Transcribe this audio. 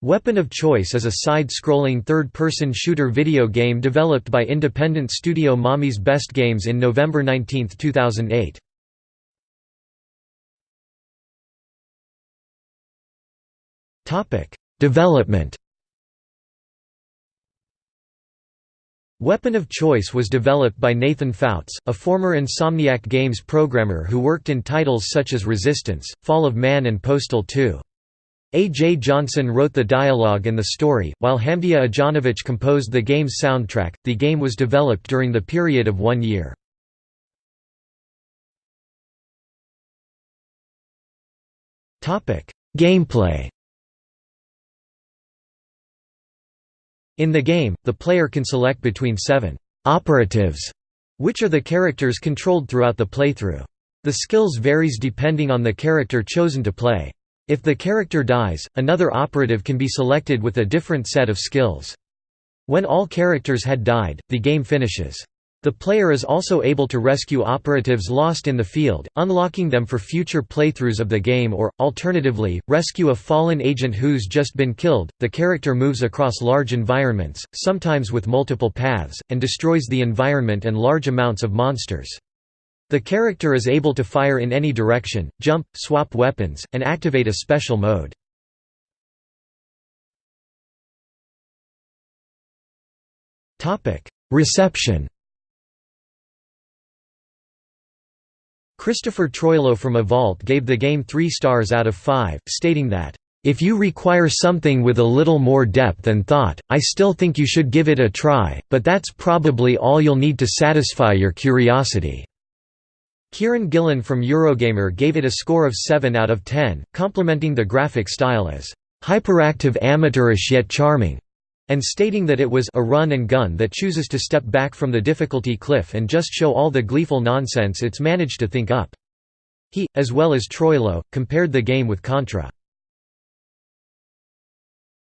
Weapon of Choice is a side-scrolling third-person shooter video game developed by independent studio Mommy's Best Games in November 19, 2008. Development Weapon of Choice was developed by Nathan Fouts, a former Insomniac Games programmer who worked in titles such as Resistance, Fall of Man and Postal 2. A. J. Johnson wrote the dialogue and the story, while Hamdia Ajanovic composed the game's soundtrack. The game was developed during the period of one year. Gameplay In the game, the player can select between seven «operatives», which are the characters controlled throughout the playthrough. The skills varies depending on the character chosen to play. If the character dies, another operative can be selected with a different set of skills. When all characters had died, the game finishes. The player is also able to rescue operatives lost in the field, unlocking them for future playthroughs of the game or, alternatively, rescue a fallen agent who's just been killed. The character moves across large environments, sometimes with multiple paths, and destroys the environment and large amounts of monsters. The character is able to fire in any direction, jump, swap weapons, and activate a special mode. Reception Christopher Troilo from Evault gave the game 3 stars out of 5, stating that, "...if you require something with a little more depth and thought, I still think you should give it a try, but that's probably all you'll need to satisfy your curiosity." Kieron Gillen from Eurogamer gave it a score of 7 out of 10, complimenting the graphic style as hyperactive amateurish yet charming, and stating that it was a run and gun that chooses to step back from the difficulty cliff and just show all the gleeful nonsense it's managed to think up. He, as well as Troilo, compared the game with Contra.